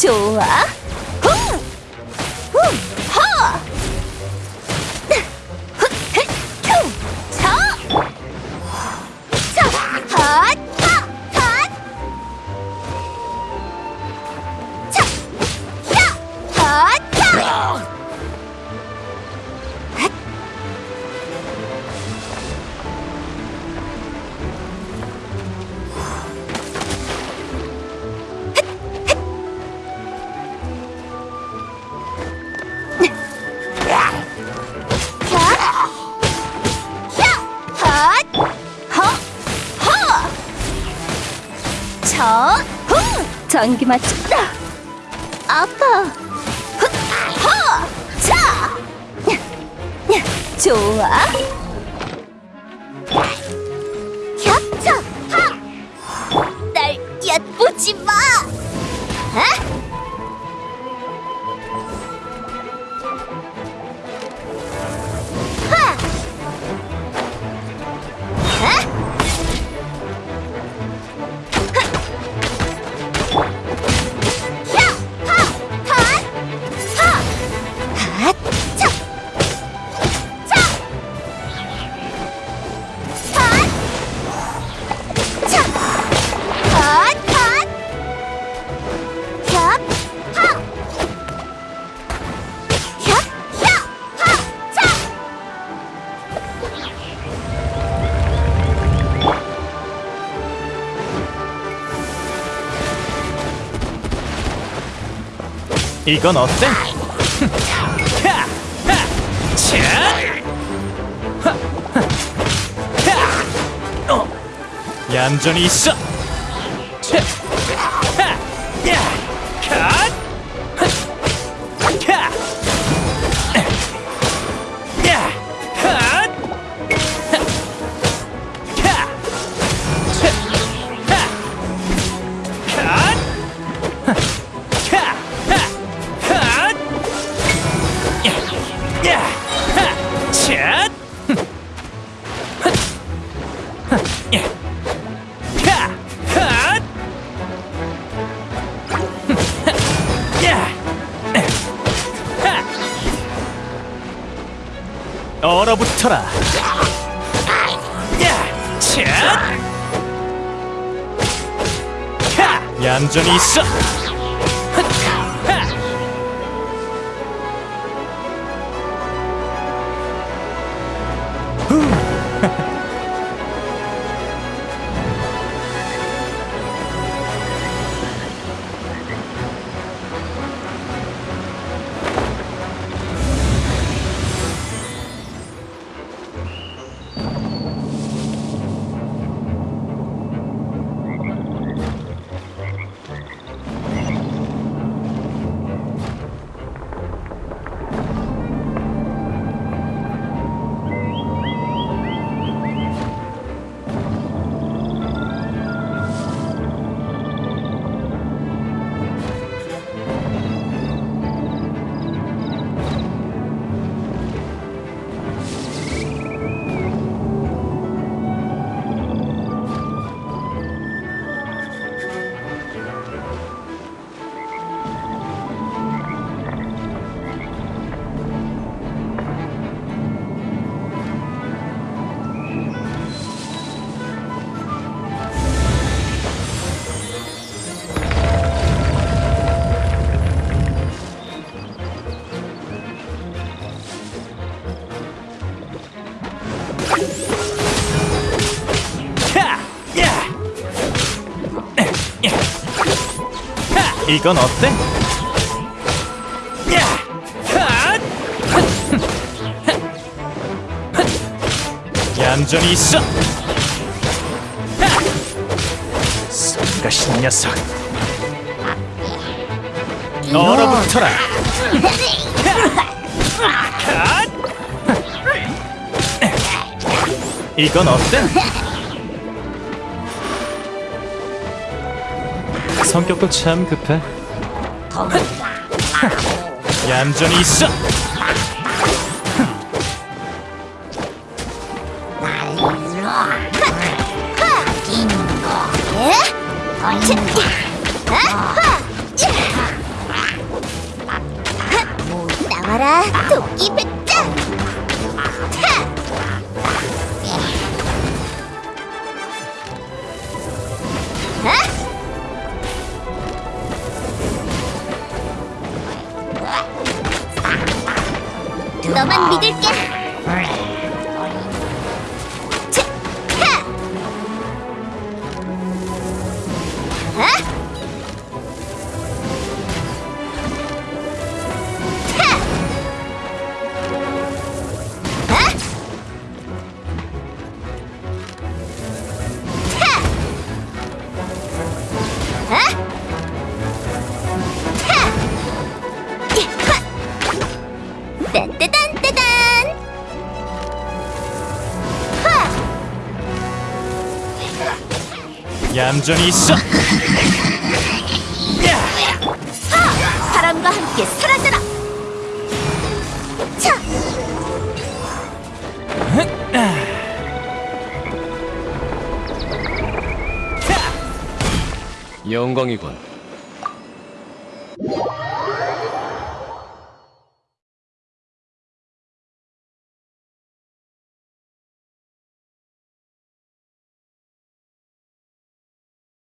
좋아. 전기 맞췄다! 아파! 훗! 허! 자! 좋아! 겹쳐! 하! 날 엿보지 마! 아? 이건 어때? 하! 하! 차! 하! 하! 하! 어! 얌전히 있어. 차! 얼어붙어라! 얌전히 있어! 이건 어때? 얌전히 있어! 하! 성가신 녀석! 얼어붙어라! 핫! 이건 어때? 성격도 참 급해. 얌전히 있어. 예? 딴따단따단! 하! 얌전히 있어. 하! 바람과 함께 사라져라! 차! 영광이군.